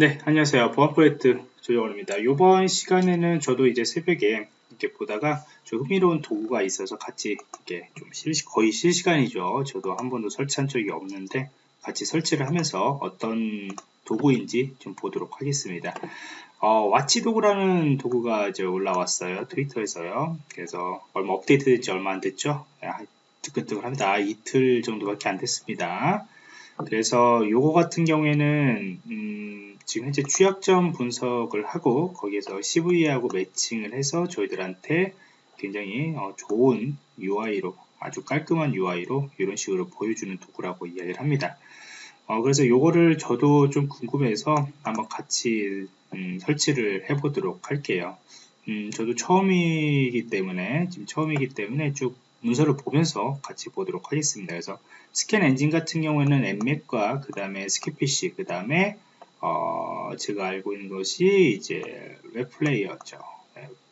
네, 안녕하세요. 보안 프로젝트 조정원입니다. 이번 시간에는 저도 이제 새벽에 이렇게 보다가 좀 흥미로운 도구가 있어서 같이 이렇게 좀 실시, 거의 실시간이죠. 저도 한 번도 설치한 적이 없는데 같이 설치를 하면서 어떤 도구인지 좀 보도록 하겠습니다. 어, 와치 도구라는 도구가 이제 올라왔어요. 트위터에서요. 그래서 얼마 업데이트 된지 얼마 안 됐죠? 뜨끈뜨끈합니다. 이틀 정도밖에 안 됐습니다. 그래서 요거 같은 경우에는 음, 지금 현재 취약점 분석을 하고 거기에서 CV하고 매칭을 해서 저희들한테 굉장히 어, 좋은 UI로 아주 깔끔한 UI로 이런 식으로 보여주는 도구라고 이야기를 합니다. 어, 그래서 요거를 저도 좀 궁금해서 한번 같이 음, 설치를 해보도록 할게요. 음, 저도 처음이기 때문에 지금 처음이기 때문에 쭉 문서를 보면서 같이 보도록 하겠습니다. 그래서 스캔 엔진 같은 경우에는 Nmap과 그 다음에 Skipfish 그 다음에 어, 제가 알고 있는 것이 이제 Wappalyzer죠.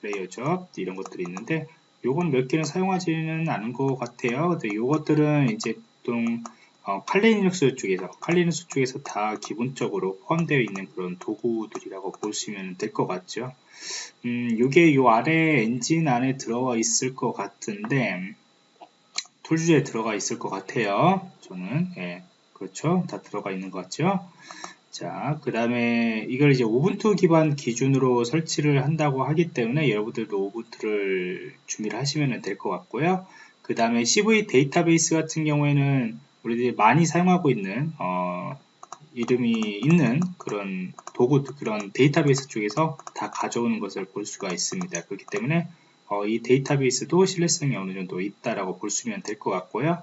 Wappalyzer죠. 이런 것들이 있는데 요건 몇 개는 사용하지는 않은 것 같아요. 근데 요것들은 이제 보통 어, Kali Linux 쪽에서 Kali Linux 쪽에서 다 기본적으로 포함되어 있는 그런 도구들이라고 보시면 될 것 같죠. 음, 요게 요 아래 엔진 안에 들어가 있을 것 같은데 tools에 들어가 있을 것 같아요. 저는 예, 그렇죠. 다 들어가 있는 것 같죠. 자, 그 다음에 이걸 이제 Ubuntu 기반 기준으로 설치를 한다고 하기 때문에 여러분들도 Ubuntu를 준비를 하시면 될 것 같고요. 그 다음에 CVE 데이터베이스 같은 경우에는 우리들이 많이 사용하고 있는 어, 이름이 있는 그런 도구 그런 데이터베이스 쪽에서 다 가져오는 것을 볼 수가 있습니다. 그렇기 때문에 어, 이 데이터베이스도 신뢰성이 어느 정도 있다라고 볼 수면 될 것 같고요.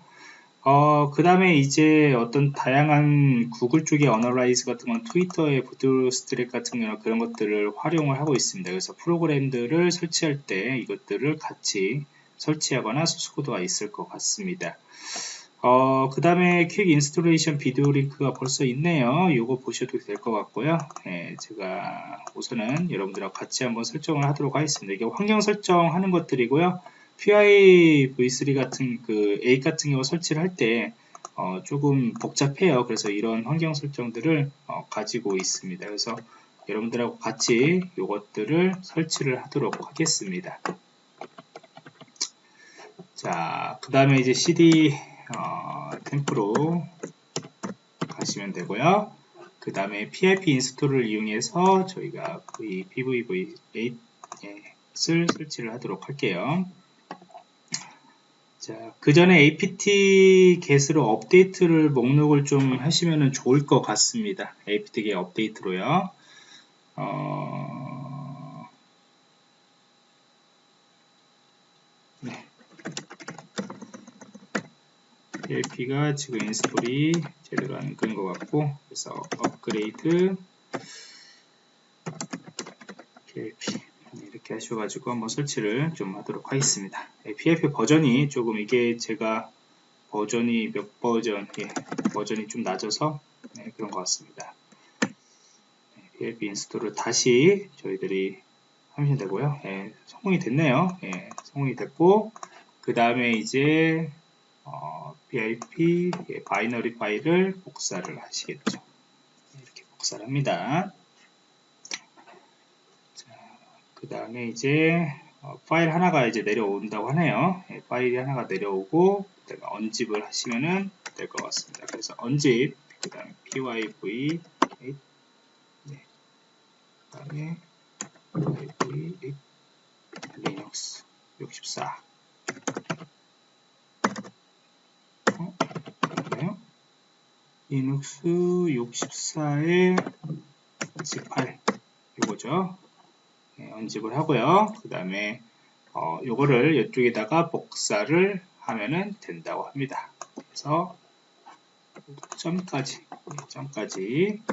어, 그 다음에 이제 어떤 다양한 구글 쪽의 analyze 같은 건 트위터의 Bootstrap 같은 경우는 그런 것들을 활용을 하고 있습니다. 그래서 프로그램들을 설치할 때 이것들을 같이 설치하거나 소스코드가 있을 것 같습니다. 어, 그 다음에 quick installation 비디오 링크가 벌써 있네요. 이거 보셔도 될 것 같고요. 네, 제가 우선은 여러분들하고 같이 한번 설정을 하도록 하겠습니다. 이게 환경 설정하는 것들이고요. PI V3 같은 그 A 같은 경우 설치를 할때 어, 조금 복잡해요. 그래서 이런 환경 설정들을 어, 가지고 있습니다. 그래서 여러분들하고 같이 이것들을 설치를 하도록 하겠습니다. 자, 그 다음에 이제 CD 어, 템프로 가시면 되고요. 그 다음에 PIP 인스톨을 이용해서 저희가 v PVV8을 설치를 하도록 할게요. 자, 그 전에 apt get으로 업데이트를 목록을 좀 하시면 좋을 것 같습니다. apt get 업데이트로요. 어, pip가 지금 install이 제대로 안 끄는 것 같고 그래서 업그레이드 pip 이렇게 하셔가지고 한번 설치를 좀 하도록 하겠습니다. pip 버전이 조금 이게 제가 버전이 몇 버전 예, 버전이 좀 낮아서 네, 그런 것 같습니다. PLP 인스톨을 다시 저희들이 하면 되고요. 예, 성공이 됐네요. 예, 성공이 됐고 그 다음에 이제 어, pip 예, 바이너리 파일을 복사를 하시겠죠. 이렇게 복사를 합니다. 그 다음에 이제 어, 파일 하나가 이제 내려온다고 하네요. 예, 파일이 하나가 내려오고 그다음에 unzip을 하시면은 될 것 같습니다. 그래서 unzip 그 다음에 pyv 네. 그 다음에 pyv 리눅스 64 리눅스 64의 18 이거죠. 네, unzip을 하고요. 그 다음에 어, 요거를 이쪽에다가 복사를 하면은 된다고 합니다. 그래서 점까지 점까지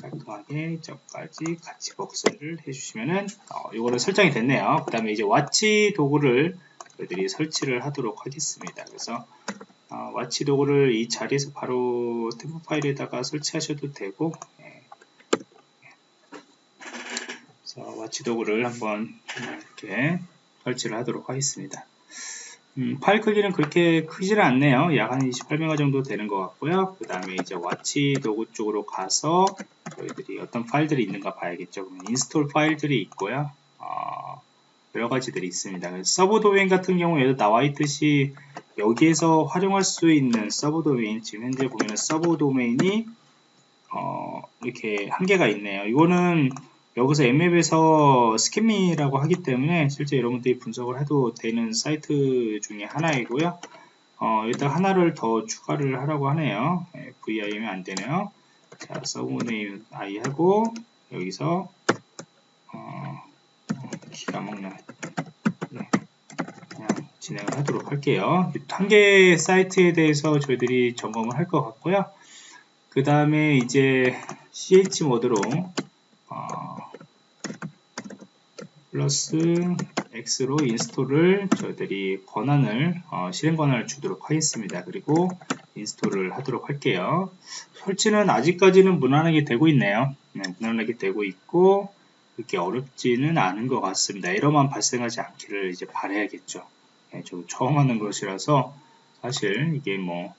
깔끔하게 점까지 같이 복사를 해주시면은 어, 요거를 설정이 됐네요. 그 다음에 이제 Watchdog를 저희들이 설치를 하도록 하겠습니다. 그래서 어, Watchdog를 이 자리에서 바로 temp 파일에다가 설치하셔도 되고 예. 자, Watchdog를 한번 이렇게 설치를 하도록 하겠습니다. 음, 파일 크기는 그렇게 크지는 않네요. 약 한 28메가 정도 되는 것 같고요. 그 다음에 이제 Watchdog 쪽으로 가서 저희들이 어떤 파일들이 있는가 봐야겠죠. install 파일들이 있고요. 어, 여러 가지들이 있습니다. 서브 도메인 같은 경우에도 나와 있듯이 여기에서 활용할 수 있는 서브 도메인 지금 현재 보면은 서브 도메인이 어, 이렇게 한 개가 있네요. 이거는 여기서 Nmap에서 scanme라고 하기 때문에 실제 여러분들이 분석을 해도 되는 사이트 중에 하나이고요. 어, 일단 하나를 더 추가를 하라고 하네요. 네, VIM이 안 되네요. 자, 서브네임 I 하고 여기서 어, 기가 먹네. 네, 그냥 진행을 하도록 할게요. 한 개 사이트에 대해서 저희들이 점검을 할 것 같고요. 그 다음에 이제 chmod로 어, 플러스 X로 install을 저희들이 권한을 어, 실행 권한을 주도록 하겠습니다. 그리고 인스톨을 하도록 할게요. 설치는 아직까지는 무난하게 되고 있네요. 네, 무난하게 되고 있고 그렇게 어렵지는 않은 것 같습니다. 에러만 발생하지 않기를 이제 바라야겠죠. 네, 저 처음 하는 것이라서 사실 이게 뭐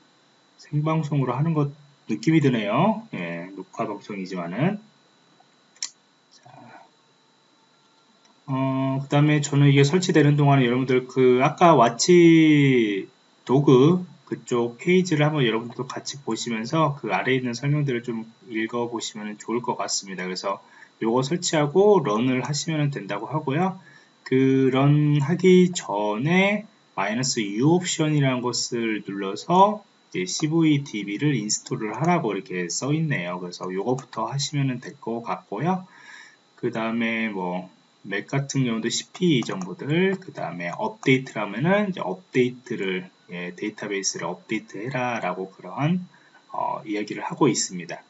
생방송으로 하는 것 느낌이 드네요. 예, 녹화 방송이지만은 어, 그 다음에 저는 이게 설치되는 동안에 여러분들 그 아까 와치 도구 그쪽 페이지를 한번 여러분들도 같이 보시면서 그 아래에 있는 설명들을 좀 읽어 보시면 좋을 것 같습니다. 그래서 요거 설치하고 run을 하시면 된다고 하고요. run 하기 전에 마이너스 U 옵션이라는 것을 눌러서 CVDB를 인스톨을 하라고 이렇게 써 있네요. 그래서 요거부터 하시면 될 것 같고요. 그 다음에 뭐 맥 같은 경우도 CP 정보들 그 다음에 업데이트라면은 이제 업데이트를 예, 데이터베이스를 업데이트 해라 라고 그러한 어, 이야기를 하고 있습니다.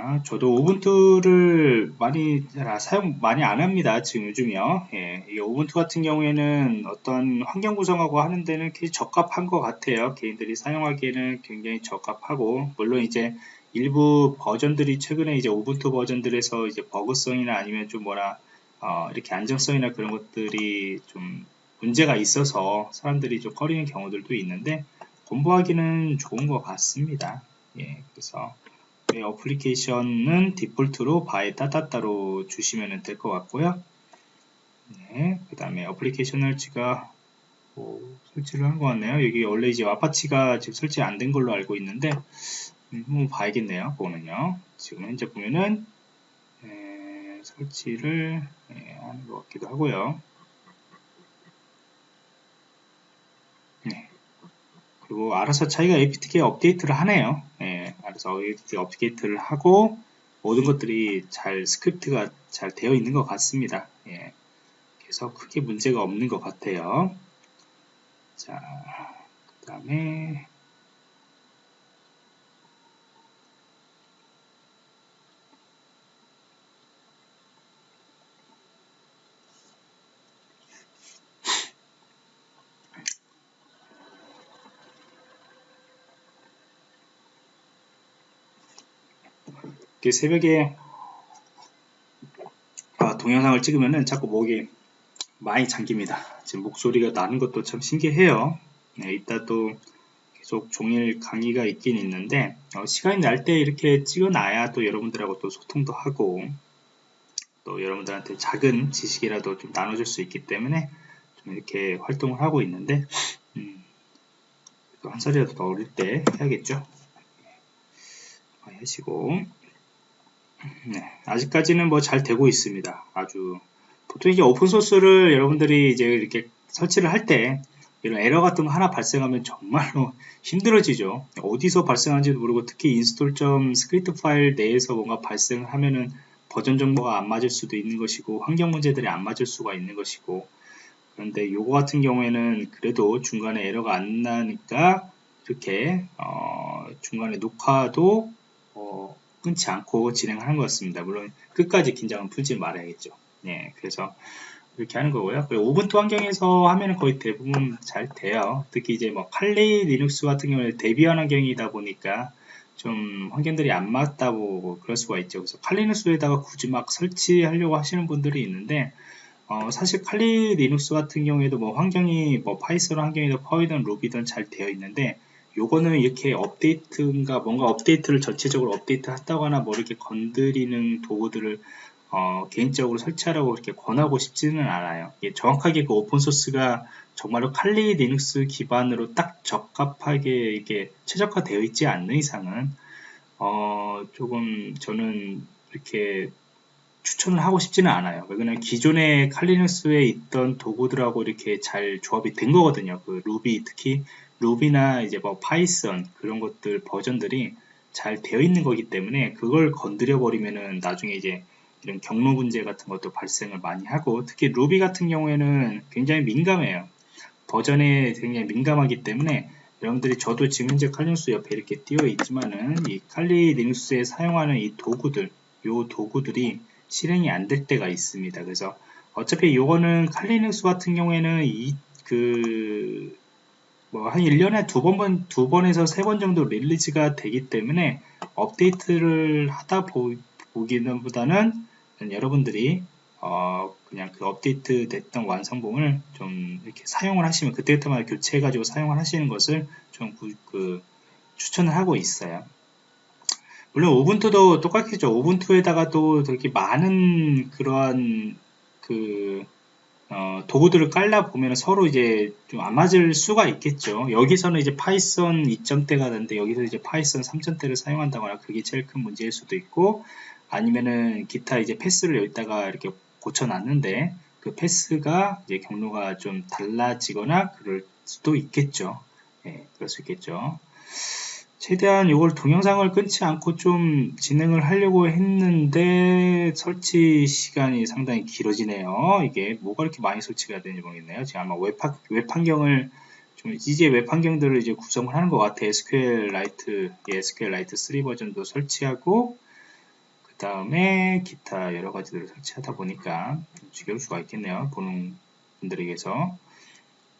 자, 저도 우분투를 많이 사용 많이 안 합니다. 지금 요즘이요. 예, 이 우분투 같은 경우에는 어떤 환경 구성하고 하는 데는 굉장히 적합한 것 같아요. 개인들이 사용하기에는 굉장히 적합하고 물론 이제 일부 버전들이 최근에 이제 우분투 버전들에서 이제 버그성이나 아니면 좀 뭐라 어, 이렇게 안정성이나 그런 것들이 좀 문제가 있어서 사람들이 좀 꺼리는 경우들도 있는데 공부하기는 좋은 것 같습니다. 예, 그래서 네, 어플리케이션은 디폴트로 바에 따따따로 주시면 될 것 같고요. 네, 그 다음에 어플리케이션을 제가 뭐 설치를 한 것 같네요. 여기 원래 이제 아파치가 지금 설치 안 된 걸로 알고 있는데 한번 봐야겠네요. 그거는요. 지금 현재 보면은 에, 설치를 에, 하는 것 같기도 하고요. 네. 그리고 알아서 자기가 apt-get 업데이트를 하네요. 예, 알아서 apt-get 업데이트를 하고 모든 것들이 잘 스크립트가 잘 되어 있는 것 같습니다. 예, 그래서 크게 문제가 없는 것 같아요. 자, 그 다음에 새벽에 아, 동영상을 찍으면은 자꾸 목이 많이 잠깁니다. 지금 목소리가 나는 것도 참 신기해요. 네, 이따 또 계속 종일 강의가 있긴 있는데 어, 시간이 날 때 이렇게 찍어놔야 또 여러분들하고 또 소통도 하고 또 여러분들한테 작은 지식이라도 좀 나눠줄 수 있기 때문에 좀 이렇게 활동을 하고 있는데 음, 한 살이라도 더 어릴 때 해야겠죠. 하시고 네, 아직까지는 뭐 잘 되고 있습니다. 아주 보통 이제 오픈 소스를 여러분들이 이제 이렇게 설치를 할 때 이런 에러 같은 거 하나 발생하면 정말로 힘들어지죠. 어디서 발생하는지도 모르고 특히 install 점 스크립트 파일 내에서 뭔가 발생을 하면은 버전 정보가 안 맞을 수도 있는 것이고 환경 문제들이 안 맞을 수가 있는 것이고 그런데 요거 같은 경우에는 그래도 중간에 에러가 안 나니까 이렇게 어 중간에 녹화도 어 끊지 않고 진행하는 것 같습니다. 물론 끝까지 긴장은 풀지 말아야겠죠. 네, 그래서 이렇게 하는 거고요. 우분투 환경에서 하면 거의 대부분 잘 돼요. 특히 이제 뭐 칼리 리눅스 같은 경우에 대비한 환경이다 보니까 좀 환경들이 안 맞다고 그럴 수가 있죠. 그래서 칼리눅스에다가 굳이 막 설치하려고 하시는 분들이 있는데 어, 사실 칼리 리눅스 같은 경우에도 뭐 환경이 뭐 파이썬 환경이든 펄이든 루비든 잘 되어 있는데 요거는 이렇게 업데이트인가 뭔가 업데이트를 전체적으로 업데이트 한다거나 뭐 이렇게 건드리는 도구들을 어, 개인적으로 설치하라고 이렇게 권하고 싶지는 않아요. 정확하게 그 오픈소스가 정말로 칼리 리눅스 기반으로 딱 적합하게 이게 최적화되어 있지 않는 이상은 어, 조금 저는 이렇게 추천을 하고 싶지는 않아요. 왜냐면 기존의 칼리눅스에 있던 도구들하고 이렇게 잘 조합이 된 거거든요. 그 루비 특히 루비나 이제 뭐 파이썬 그런 것들 버전들이 잘 되어 있는 거기 때문에 그걸 건드려 버리면은 나중에 이제 이런 경로 문제 같은 것도 발생을 많이 하고 특히 루비 같은 경우에는 굉장히 민감해요. 버전에 굉장히 민감하기 때문에 여러분들이 저도 지금 현재 칼리눅스 옆에 이렇게 띄어 있지만은 이 칼리 리눅스에 사용하는 이 도구들 요 도구들이 실행이 안 될 때가 있습니다. 그래서 어차피 요거는 칼리눅스 같은 경우에는 이 그 뭐 한 1년에 두 번, 두 번에서 세 번 정도 릴리즈가 되기 때문에 업데이트를 하다 보, 보기는 보다는 여러분들이 어 그냥 그 업데이트 됐던 완성본을 좀 이렇게 사용을 하시면 그때그때마다 교체해 가지고 사용을 하시는 것을 좀 그 추천을 하고 있어요. 물론 우분투도 똑같겠죠. 우분투에다가 또 되게 많은 그러한 그 어, 도구들을 깔라 보면 서로 이제 좀 안 맞을 수가 있겠죠. 여기서는 이제 파이썬 2점대가 되는데 여기서 이제 파이썬 3점대를 사용한다거나 그게 제일 큰 문제일 수도 있고 아니면은 기타 이제 path를 여기다가 이렇게 고쳐놨는데 그 path가 이제 경로가 좀 달라지거나 그럴 수도 있겠죠. 예, 그럴 수 있겠죠. 최대한 이걸 동영상을 끊지 않고 좀 진행을 하려고 했는데 설치 시간이 상당히 길어지네요. 이게 뭐가 이렇게 많이 설치가 되는지 모르겠네요. 제가 아마 웹, 웹 환경을 좀 이제 웹 환경들을 이제 구성을 하는 것 같아요. SQLite, 예, SQLite 3 버전도 설치하고 그 다음에 기타 여러 가지들을 설치하다 보니까 지겨울 수가 있겠네요. 보는 분들에게서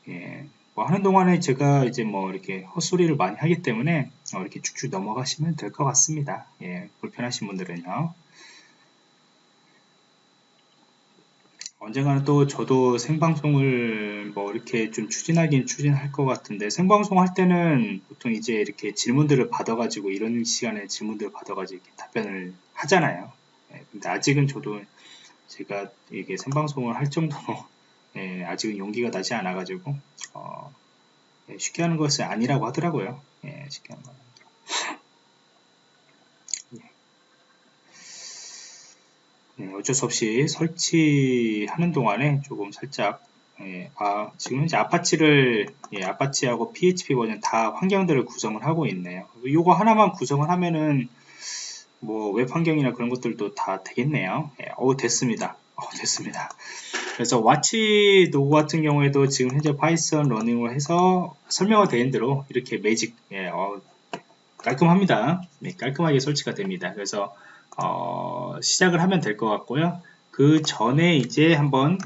예. 뭐 하는 동안에 제가 이제 뭐 이렇게 헛소리를 많이 하기 때문에 어 이렇게 쭉쭉 넘어가시면 될 것 같습니다. 예, 불편하신 분들은요. 언젠가는 또 저도 생방송을 뭐 이렇게 좀 추진하긴 추진할 것 같은데 생방송 할 때는 보통 이제 이렇게 질문들을 받아가지고 이런 시간에 질문들을 받아가지고 답변을 하잖아요. 예, 근데 아직은 저도 제가 이게 생방송을 할 정도로 예, 아직은 용기가 나지 않아가지고 어, 예, 쉽게 하는 것은 아니라고 하더라고요. 예, 쉽게 하는 건. 예. 예, 어쩔 수 없이 설치하는 동안에 조금 살짝 예, 아, 지금 현재 아파치를 예, 아파치하고 PHP 버전 다 환경들을 구성을 하고 있네요. 이거 하나만 구성을 하면은 뭐 웹 환경이나 그런 것들도 다 되겠네요. 예, 어 됐습니다. 어, 됐습니다. 그래서 와치 도구 같은 경우에도 지금 현재 파이썬 running을 해서 설명화 되는 대로 이렇게 매직 예, 어, 깔끔합니다. 네, 깔끔하게 설치가 됩니다. 그래서 어, 시작을 하면 될 것 같고요. 그 전에 이제 한번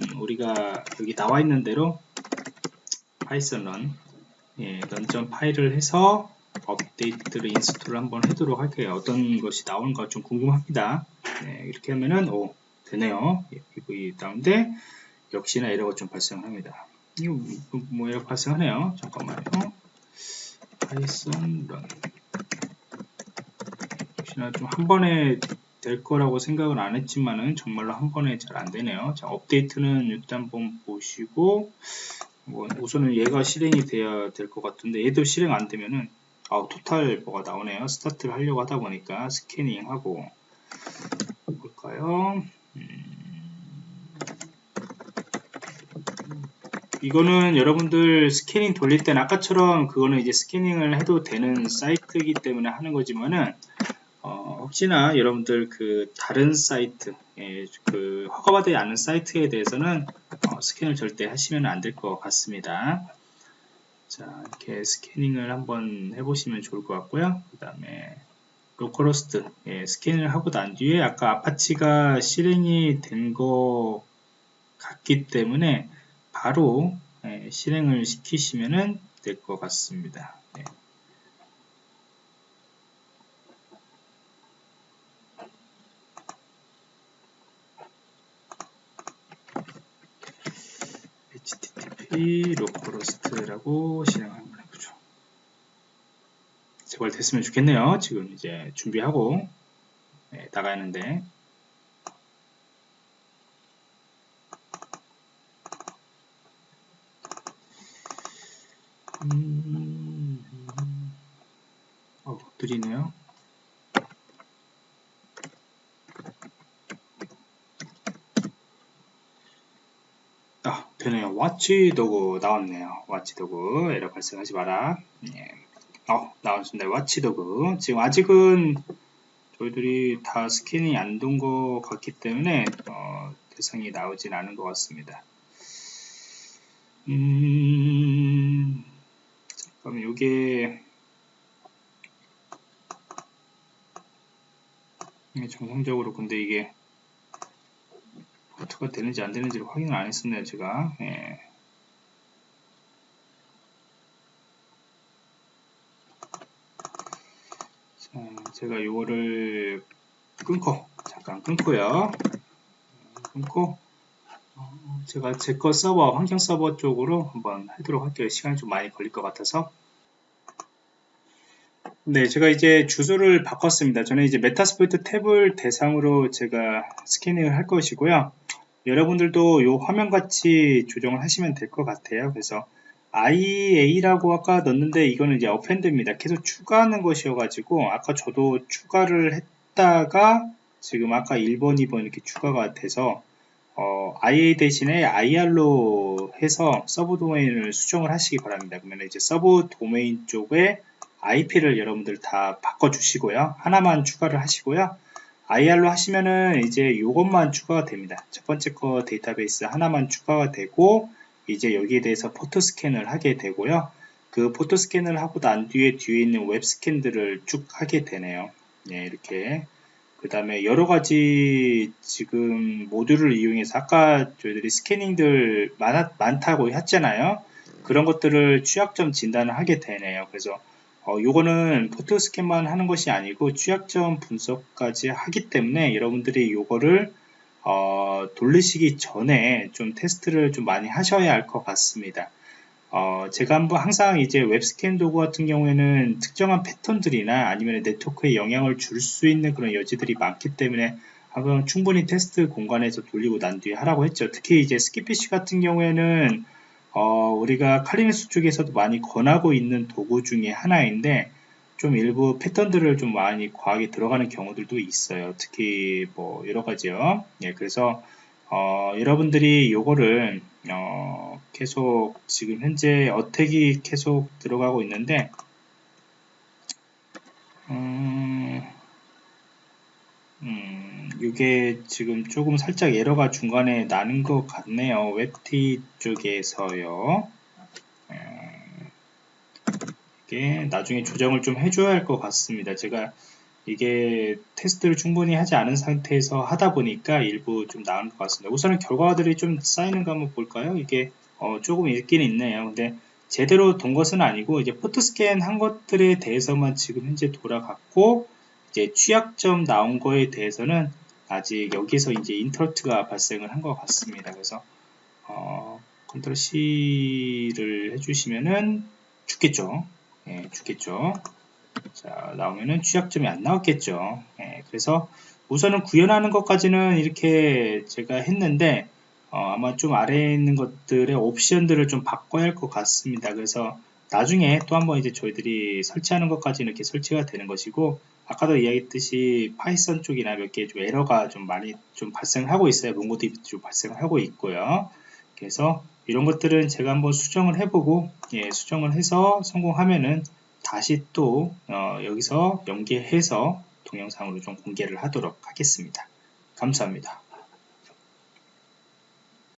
음, 우리가 여기 나와 있는 대로 파이썬 run 예, run 점 파이를 해서 업데이트를 install을 한번 해도록 할게요. 어떤 것이 나오는가 좀 궁금합니다. 네, 이렇게 하면은 오, 되네요. PV 다운데 역시나 에러가 좀 발생합니다. 이거 뭐, 뭐 에러 발생하네요. 잠깐만요. 파이썬 run 역시나 좀 한 번에 될 거라고 생각은 안 했지만은 정말로 한 번에 잘 안 되네요. 자, 업데이트는 일단 한번 보시고 뭐 우선은 얘가 실행이 돼야 될 것 같은데 얘도 실행 안 되면은 아, total 뭐가 나오네요. 스타트를 하려고 하다 보니까 스캐닝하고 볼까요? 이거는 여러분들 스캐닝 돌릴 때는 아까처럼 그거는 이제 스캐닝을 해도 되는 사이트이기 때문에 하는 거지만은 어, 혹시나 여러분들 그 다른 사이트 예, 그 허가받지 않은 사이트에 대해서는 어, 스캔을 절대 하시면 안 될 것 같습니다. 자 이렇게 스캐닝을 한번 해보시면 좋을 것 같고요. 그 다음에 localhost 예, 스캔을 하고 난 뒤에 아까 Apache가 실행이 된 것 같기 때문에 바로 예, 실행을 시키시면 될 것 같습니다. 예. p 로컬호스트라고 실행 한번 해보죠. 제발 됐으면 좋겠네요. 지금 이제 준비하고 네, 나가는데 음, 어, 느리네요. 아, 되네요. 와치도그 나왔네요. 와치도그 에러 발생하지 마라. 예. 어, 나왔습니다. 와치도그. 지금 아직은 저희들이 다 스캔이 안 된 것 같기 때문에 어, 대상이 나오진 않은 것 같습니다. 음, 이게 정상적으로 근데 이게 포트가 되는지 안 되는지를 확인을 안 했었네요 제가. 예. 자, 제가 이거를 끊고 잠깐 끊고요. 끊고 어, 제가 제 거 서버 환경 서버 쪽으로 한번 하도록 할게요. 시간이 좀 많이 걸릴 것 같아서 네, 제가 이제 주소를 바꿨습니다. 저는 이제 Metasploitable을 대상으로 제가 스캐닝을 할 것이고요. 여러분들도 이 화면같이 조정을 하시면 될 것 같아요. 그래서 IA라고 아까 넣었는데 이거는 이제 append입니다. 계속 추가하는 것이어가지고 아까 저도 추가를 했다가 지금 아까 1번, 2번 이렇게 추가가 돼서 어, IA 대신에 IR로 해서 서브 도메인을 수정을 하시기 바랍니다. 그러면 이제 서브 도메인 쪽에 IP를 여러분들 다 바꿔주시고요. 하나만 추가를 하시고요. IR로 하시면은 이제 이것만 추가가 됩니다. 첫 번째 거 데이터베이스 하나만 추가가 되고 이제 여기에 대해서 포트 스캔을 하게 되고요. 그 포트 스캔을 하고 난 뒤에 뒤에 있는 웹 스캔들을 쭉 하게 되네요. 네, 이렇게 그 다음에 여러 가지 지금 모듈을 이용해서 아까 저희들이 스캐닝들 많, 많다고 했잖아요. 그런 것들을 취약점 진단을 하게 되네요. 그래서 어, 요거는 포트 스캔만 하는 것이 아니고 취약점 분석까지 하기 때문에 여러분들이 요거를 어, 돌리시기 전에 좀 테스트를 좀 많이 하셔야 할 것 같습니다. 어, 제가 한번 항상 이제 웹스캔 도구 같은 경우에는 특정한 패턴들이나 아니면 네트워크에 영향을 줄 수 있는 그런 여지들이 많기 때문에 한번 충분히 테스트 공간에서 돌리고 난 뒤에 하라고 했죠. 특히 이제 스키피쉬 같은 경우에는 어, 우리가 칼리네스 쪽에서도 많이 권하고 있는 도구 중에 하나인데 좀 일부 패턴들을 좀 많이 과하게 들어가는 경우들도 있어요. 특히 뭐 여러 가지요. 예, 그래서 어, 여러분들이 이거를 어, 계속 지금 현재 어택이 계속 들어가고 있는데 음, 음, 이게 지금 조금 살짝 에러가 중간에 나는 것 같네요. 웹티 쪽에서요. 음, 이게 나중에 조정을 좀 해줘야 할 것 같습니다. 제가 이게 테스트를 충분히 하지 않은 상태에서 하다 보니까 일부 좀 나은 것 같습니다. 우선은 결과들이 좀 쌓이는 거 한번 볼까요? 이게 어, 조금 있긴 있네요. 근데 제대로 돈 것은 아니고 이제 포트 스캔 한 것들에 대해서만 지금 현재 돌아갔고 이제 취약점 나온 거에 대해서는 아직 여기서 이제 인터럽트가 발생을 한 것 같습니다. 그래서 어, control C를 해주시면은 죽겠죠. 예, 죽겠죠. 자 나오면은 취약점이 안 나왔겠죠. 예, 그래서 우선은 구현하는 것까지는 이렇게 제가 했는데 어, 아마 좀 아래에 있는 것들의 옵션들을 좀 바꿔야 할 것 같습니다. 그래서 나중에 또 한번 이제 저희들이 설치하는 것까지 이렇게 설치가 되는 것이고 아까도 이야기했듯이 Python 쪽이나 몇 개 좀 에러가 좀 많이 좀 발생하고 있어요. MongoDB 좀 발생하고 있고요. 그래서 이런 것들은 제가 한번 수정을 해보고 예, 수정을 해서 성공하면은 다시 또 어, 여기서 연계해서 동영상으로 좀 공개를 하도록 하겠습니다. 감사합니다.